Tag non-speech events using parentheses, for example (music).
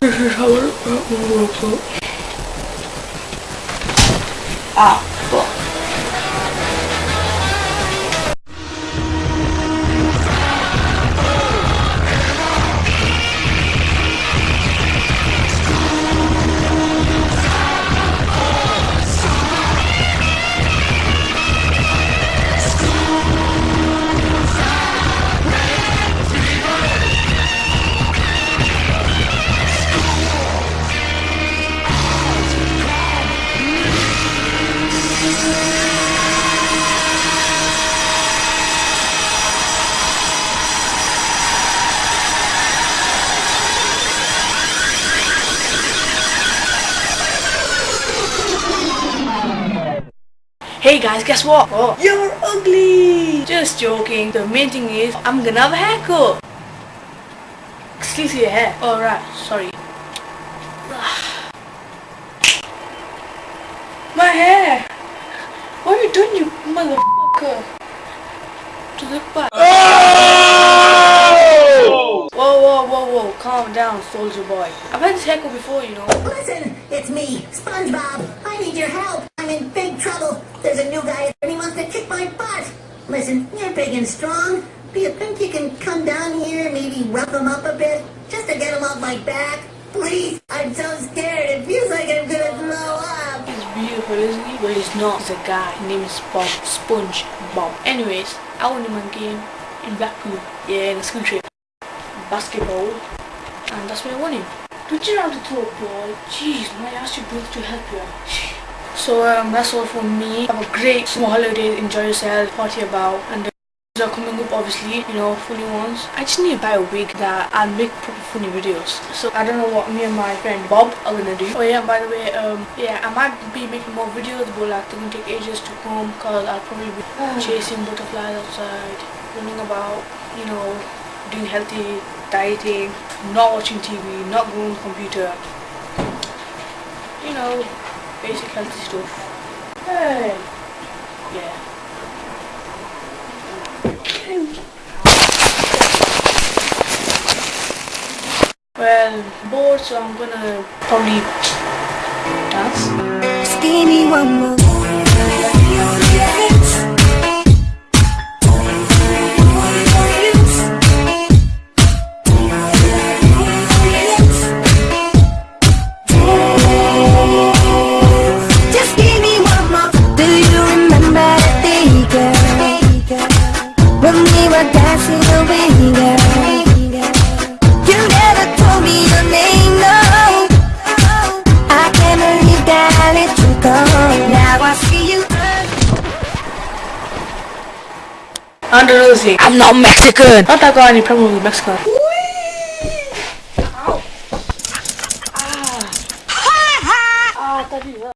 This is how works out. Ah, Hey guys, guess what? What? You're ugly! Just joking. The main thing is, I'm gonna have a haircut. Excuse your hair. Alright, sorry. (sighs) My hair! What are you doing, you motherfucker? To the back. Oh! Whoa, whoa, whoa, whoa. Calm down, soldier boy. I've had this haircut before, you know. Listen, it's me, SpongeBob. I need your help. I'm in big trouble. There's a new guy and he wants to kick my butt. Listen, you're big and strong. Do you think you can come down here, maybe rough him up a bit, just to get him off my back? Please, I'm so scared. It feels like I'm gonna blow up. He's beautiful, isn't he? Well, he's not. The guy. His name is Bob. Sponge Bob. Anyways, I won him a game in Blackpool. Yeah, in the school trip. Basketball. And that's where I won him. Don't you how to a ball? Jeez, man, I asked you both to help you out. So, um, that's all from me. Have a great summer holiday. Enjoy yourself. Party about. And the are coming up obviously, you know, funny ones. I just need to buy a wig that I'll make proper funny videos. So I don't know what me and my friend Bob are gonna do. Oh yeah, by the way, um, yeah, I might be making more videos, but like they're gonna take ages to come because I'll probably be (sighs) chasing butterflies outside, running about, you know, doing healthy dieting, not watching TV, not going on computer. You know, basic healthy stuff. Hey, yeah. Well, bored, so I'm gonna probably dance. Just give me one more. Were dancing away, girl? You never told me your name, no. I can't believe that I let you go Now I see you Andalusia. I'm not Mexican. Not that I got any problem with Mexico. Ow. Ah. Ah,